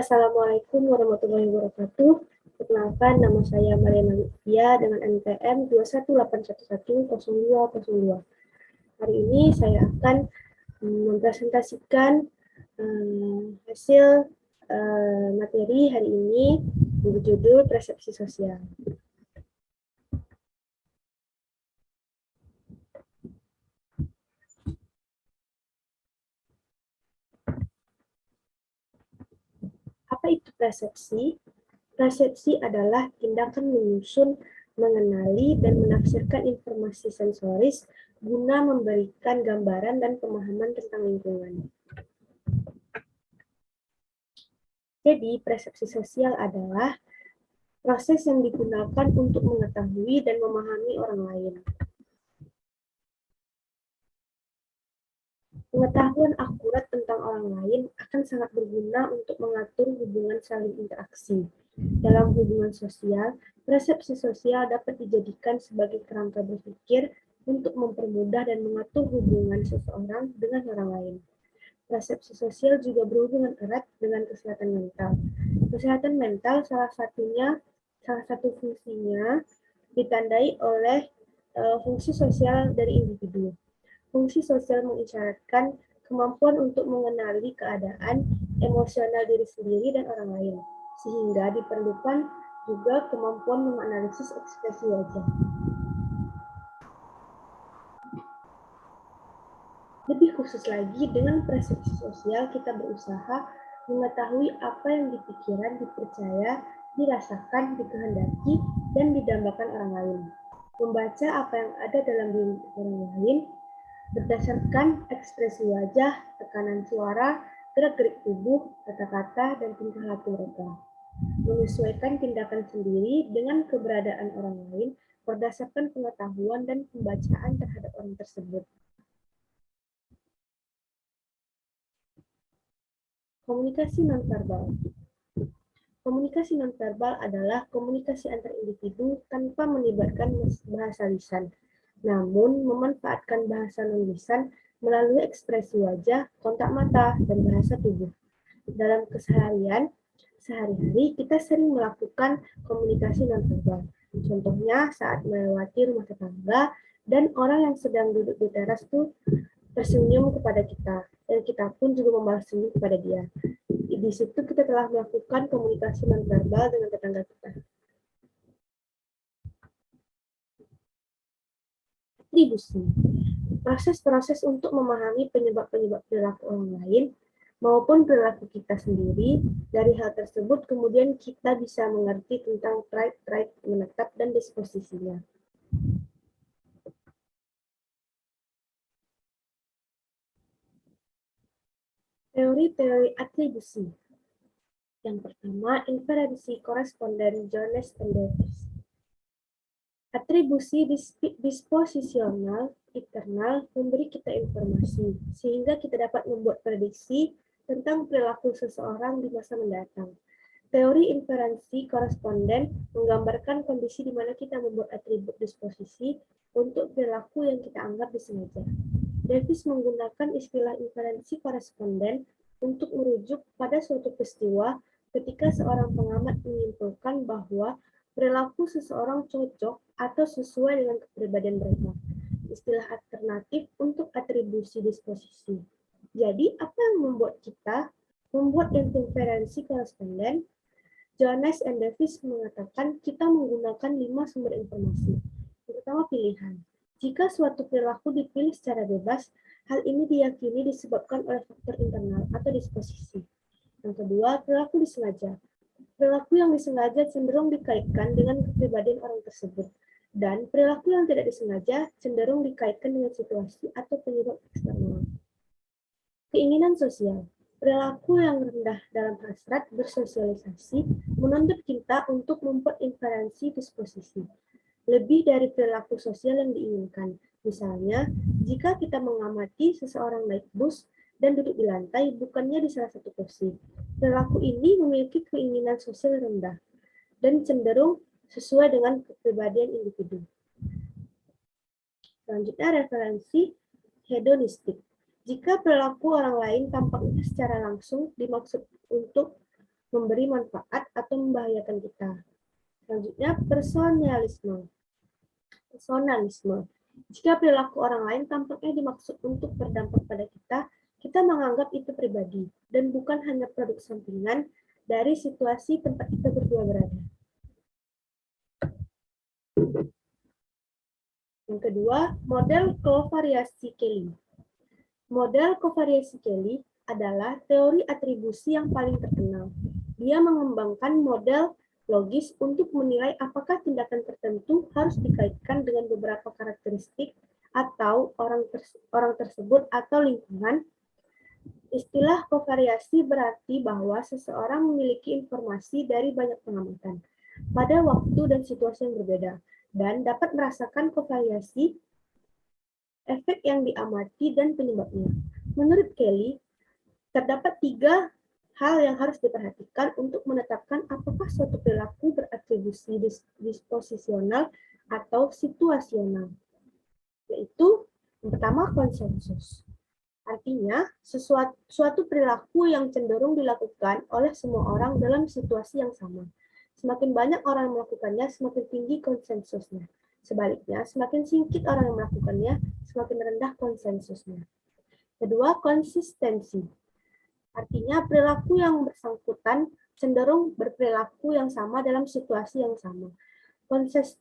Assalamualaikum warahmatullahi wabarakatuh. Perkenalkan, nama saya Mariana Lutfia dengan NPM 218110202. Hari ini saya akan mempresentasikan um, hasil uh, materi hari ini berjudul Persepsi Sosial. Itu persepsi? Persepsi adalah tindakan menyusun, mengenali, dan menafsirkan informasi sensoris guna memberikan gambaran dan pemahaman tentang lingkungan. Jadi, persepsi sosial adalah proses yang digunakan untuk mengetahui dan memahami orang lain. Pengetahuan akurat tentang orang lain akan sangat berguna untuk mengatur hubungan saling interaksi. Dalam hubungan sosial, persepsi sosial dapat dijadikan sebagai kerangka berpikir untuk mempermudah dan mengatur hubungan seseorang dengan orang lain. Persepsi sosial juga berhubungan erat dengan kesehatan mental. Kesehatan mental salah satunya, salah satu fungsinya ditandai oleh uh, fungsi sosial dari individu. Fungsi sosial mengisyaratkan kemampuan untuk mengenali keadaan emosional diri sendiri dan orang lain, sehingga diperlukan juga kemampuan menganalisis ekspresi wajah. Lebih khusus lagi, dengan persepsi sosial kita berusaha mengetahui apa yang dipikiran, dipercaya, dirasakan, dikehendaki, dan didambakan orang lain. Membaca apa yang ada dalam diri orang lain berdasarkan ekspresi wajah, tekanan suara, gerak-gerik tubuh, kata-kata, dan tingkah laku mereka. Menyesuaikan tindakan sendiri dengan keberadaan orang lain berdasarkan pengetahuan dan pembacaan terhadap orang tersebut. Komunikasi nonverbal. Komunikasi nonverbal adalah komunikasi antar individu tanpa melibatkan bahasa lisan, namun memanfaatkan bahasa non-lisan melalui ekspresi wajah, kontak mata, dan bahasa tubuh. Dalam keseharian, sehari-hari kita sering melakukan komunikasi nonverbal. Contohnya saat melewati rumah tetangga dan orang yang sedang duduk di teras itu tersenyum kepada kita, dan kita pun juga membalas senyum kepada dia. Di situ kita telah melakukan komunikasi nonverbal dengan tetangga kita. Atribusi. Proses-proses untuk memahami penyebab-penyebab perilaku orang lain maupun perilaku kita sendiri. Dari hal tersebut, kemudian kita bisa mengerti tentang trait-trait menetap dan disposisinya. Teori-teori atribusi. Yang pertama, inferensi koresponden Jones and Davis. Atribusi disposisional internal memberi kita informasi, sehingga kita dapat membuat prediksi tentang perilaku seseorang di masa mendatang. Teori inferensi koresponden menggambarkan kondisi di mana kita membuat atribut disposisi untuk perilaku yang kita anggap disengaja. Davis menggunakan istilah inferensi koresponden untuk merujuk pada suatu peristiwa ketika seorang pengamat menyimpulkan bahwa perilaku seseorang cocok atau sesuai dengan kepribadian mereka. Istilah alternatif untuk atribusi disposisi. Jadi, apa yang membuat kita membuat inferensi koresponden? Jones and Davis mengatakan kita menggunakan lima sumber informasi. Yang pertama, pilihan. Jika suatu perilaku dipilih secara bebas, hal ini diyakini disebabkan oleh faktor internal atau disposisi. Yang kedua, perilaku disengaja. Perilaku yang disengaja cenderung dikaitkan dengan kepribadian orang tersebut, dan perilaku yang tidak disengaja cenderung dikaitkan dengan situasi atau penyebab eksternal. Keinginan sosial. Perilaku yang rendah dalam hasrat bersosialisasi menuntut kita untuk membuat inferensi disposisi. Lebih dari perilaku sosial yang diinginkan. Misalnya, jika kita mengamati seseorang naik bus, dan duduk di lantai, bukannya di salah satu kursi. Perilaku ini memiliki keinginan sosial rendah dan cenderung sesuai dengan kepribadian individu. Selanjutnya referensi hedonistik. Jika perilaku orang lain tampaknya secara langsung dimaksud untuk memberi manfaat atau membahayakan kita. Selanjutnya, personalisme. Personalisme. Jika perilaku orang lain tampaknya dimaksud untuk berdampak pada kita, kita menganggap itu pribadi dan bukan hanya produk sampingan dari situasi tempat kita berdua berada. Yang kedua, model kovariasi Kelly. Model kovariasi Kelly adalah teori atribusi yang paling terkenal. Dia mengembangkan model logis untuk menilai apakah tindakan tertentu harus dikaitkan dengan beberapa karakteristik atau orang, orang tersebut atau lingkungan. Istilah kovariasi berarti bahwa seseorang memiliki informasi dari banyak pengamatan pada waktu dan situasi yang berbeda dan dapat merasakan kovariasi efek yang diamati dan penyebabnya. Menurut Kelly, terdapat tiga hal yang harus diperhatikan untuk menetapkan apakah suatu perilaku beratribusi disposisional atau situasional, yaitu yang pertama konsensus. Artinya, sesuatu suatu perilaku yang cenderung dilakukan oleh semua orang dalam situasi yang sama. Semakin banyak orang yang melakukannya, semakin tinggi konsensusnya. Sebaliknya, semakin singkit orang yang melakukannya, semakin rendah konsensusnya. Kedua, konsistensi. Artinya perilaku yang bersangkutan cenderung berperilaku yang sama dalam situasi yang sama.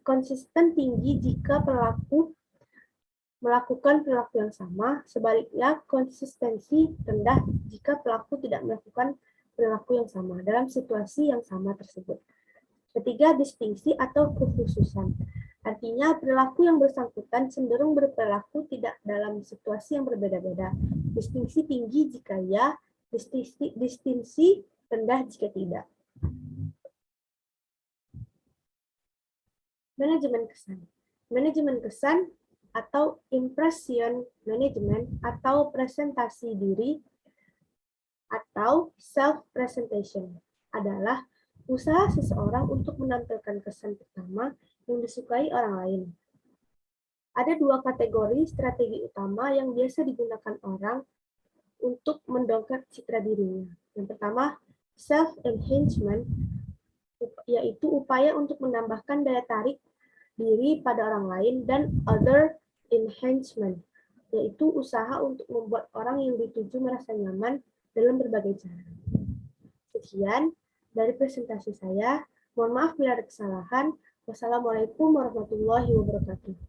Konsisten tinggi jika perilaku melakukan perilaku yang sama, sebaliknya konsistensi rendah jika pelaku tidak melakukan perilaku yang sama dalam situasi yang sama tersebut. Ketiga, distingsi atau kekhususan. Artinya, perilaku yang bersangkutan cenderung berperilaku tidak dalam situasi yang berbeda-beda. Distingsi tinggi jika ya, distinksi, distinksi rendah jika tidak. Manajemen kesan. Manajemen kesan atau impression management atau presentasi diri atau self presentation adalah usaha seseorang untuk menampilkan kesan pertama yang disukai orang lain. Ada dua kategori strategi utama yang biasa digunakan orang untuk mendongkrak citra dirinya. Yang pertama, self-enhancement, yaitu upaya untuk menambahkan daya tarik diri pada orang lain, dan other enhancement, yaitu usaha untuk membuat orang yang dituju merasa nyaman dalam berbagai cara. Sekian dari presentasi saya. Mohon maaf bila ada kesalahan. Wassalamualaikum warahmatullahi wabarakatuh.